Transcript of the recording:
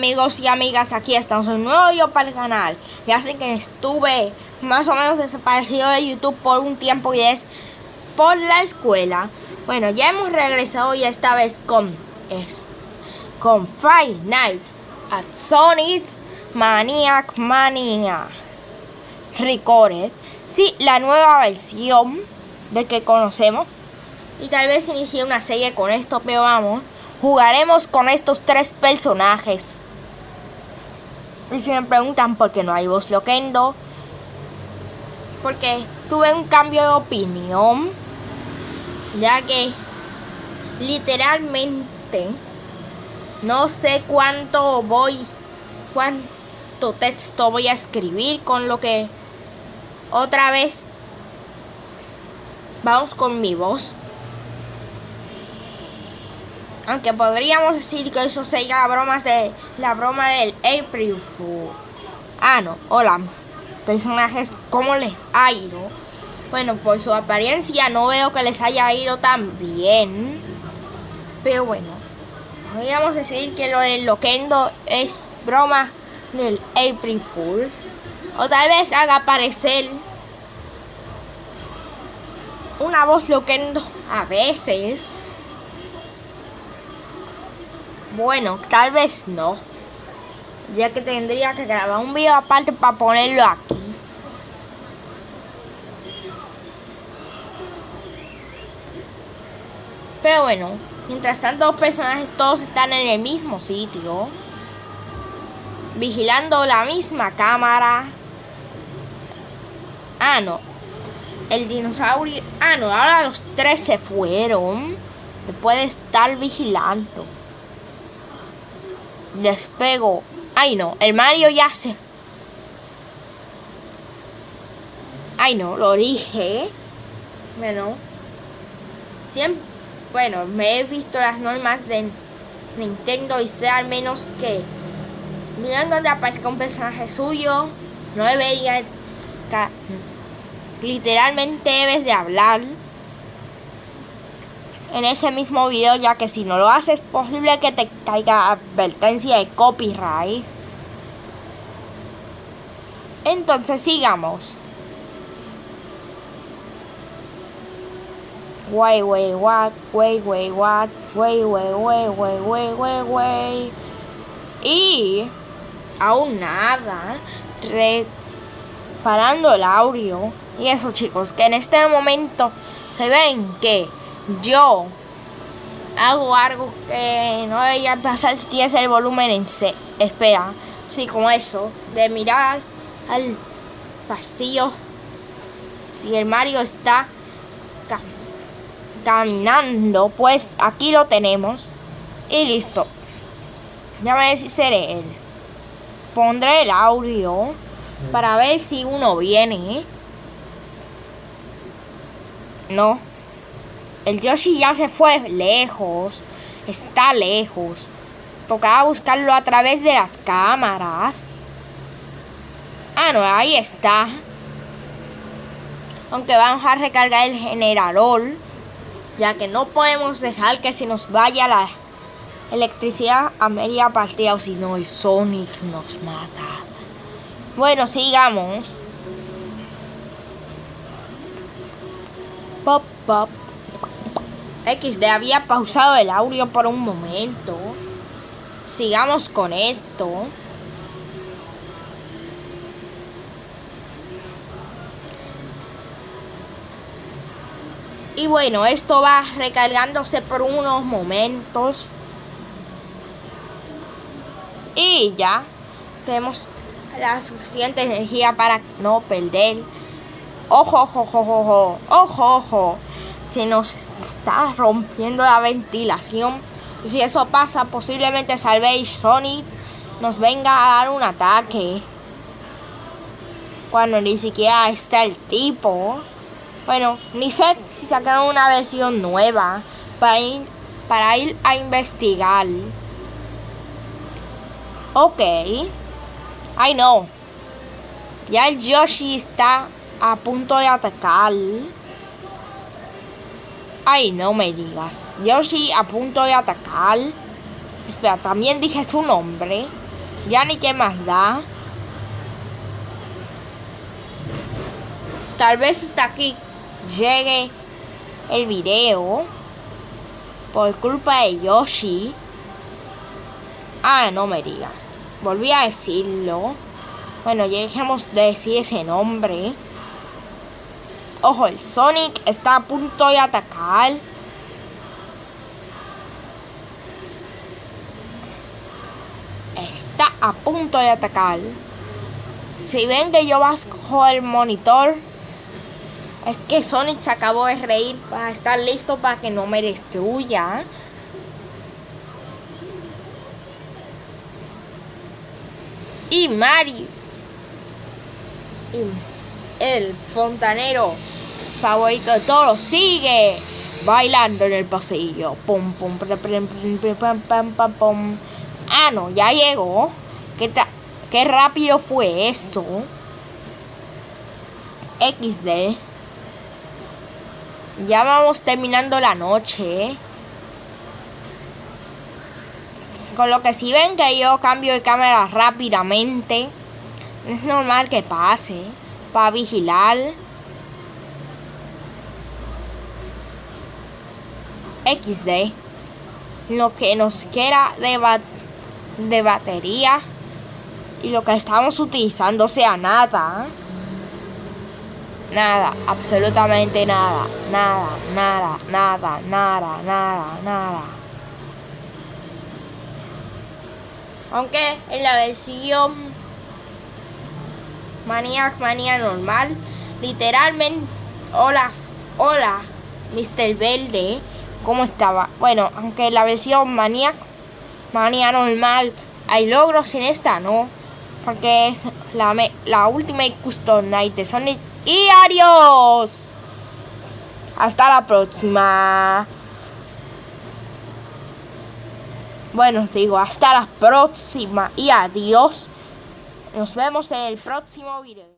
amigos y amigas, aquí estamos un nuevo yo para el canal. Ya sé que estuve más o menos desaparecido de YouTube por un tiempo y es por la escuela. Bueno, ya hemos regresado y esta vez con, es, con Five Nights at Sonic Maniac Mania. Recorded Sí, la nueva versión de que conocemos. Y tal vez inicie una serie con esto, pero vamos Jugaremos con estos tres personajes. Y si me preguntan por qué no hay voz loquendo, porque tuve un cambio de opinión, ya que literalmente no sé cuánto voy, cuánto texto voy a escribir con lo que otra vez vamos con mi voz. Aunque podríamos decir que eso sea bromas de la broma del April Fool. Ah, no, hola. Personajes, ¿cómo les ha ido? Bueno, por su apariencia no veo que les haya ido tan bien. Pero bueno, podríamos decir que lo del Loquendo es broma del April Fool. O tal vez haga aparecer una voz Loquendo a veces. Bueno, tal vez no. Ya que tendría que grabar un video aparte para ponerlo aquí. Pero bueno, mientras tanto los personajes todos están en el mismo sitio. Vigilando la misma cámara. Ah, no. El dinosaurio... Ah, no, ahora los tres se fueron. Después de estar vigilando despego. Ay no, el Mario ya se... Ay no, lo dije. Bueno. Siempre... Bueno, me he visto las normas de Nintendo y sé al menos que... Mirando donde aparezca un personaje suyo, no debería... Literalmente debes de hablar en ese mismo video ya que si no lo haces es posible que te caiga advertencia de copyright. Entonces sigamos. Way, way, what, way, way, what, way, way, way, way, way, way, way. Y aún nada, reparando el audio. Y eso chicos, que en este momento se ven que yo hago algo que no debería pasar si tienes el volumen en C. Espera, sí, como eso, de mirar al pasillo si el Mario está caminando, pues aquí lo tenemos y listo. Ya me si seré él. Pondré el audio para ver si uno viene. No. El Yoshi ya se fue lejos. Está lejos. Tocaba buscarlo a través de las cámaras. Ah, no, ahí está. Aunque vamos a recargar el generador. Ya que no podemos dejar que se nos vaya la electricidad a media partida. O si no, el Sonic nos mata. Bueno, sigamos. Pop, pop. XD había pausado el audio por un momento. Sigamos con esto. Y bueno, esto va recargándose por unos momentos. Y ya tenemos la suficiente energía para no perder. Ojo, ojo, ojo, ojo, ojo, ojo se nos está rompiendo la ventilación. Si eso pasa, posiblemente Salvage Sonic nos venga a dar un ataque. Cuando ni siquiera está el tipo. Bueno, ni sé si sacaron una versión nueva para ir, para ir a investigar. Ok. Ay no. Ya el Yoshi está a punto de atacar. Ay, no me digas. Yoshi a punto de atacar. Espera, también dije su nombre. Ya ni qué más da. Tal vez hasta aquí llegue el video por culpa de Yoshi. Ah, no me digas. Volví a decirlo. Bueno, ya dejemos de decir ese nombre. Ojo, el Sonic está a punto de atacar. Está a punto de atacar. Si ven que yo bajo el monitor, es que Sonic se acabó de reír para estar listo para que no me destruya. Y Mario. el fontanero favorito de todos sigue bailando en el pasillo. Pum, pum, pum, pum, pum, pum. Ah, no, ya llegó. ¿Qué, qué rápido fue esto? XD. Ya vamos terminando la noche. Con lo que si ven que yo cambio de cámara rápidamente, es normal que pase. Para vigilar. XD. Lo que nos queda de, de batería. Y lo que estamos utilizando sea nada. Nada, absolutamente nada, nada, nada, nada, nada, nada, nada. Aunque en la versión Maniac Manía normal, literalmente, hola, hola, Mr. Verde, ¿cómo estaba? Bueno, aunque la versión Maniac Manía normal hay logros en esta, ¿no? Porque es la, la última Custom Night de Sonic y adiós. Hasta la próxima. Bueno, os digo, hasta la próxima y adiós. Nos vemos en el próximo video.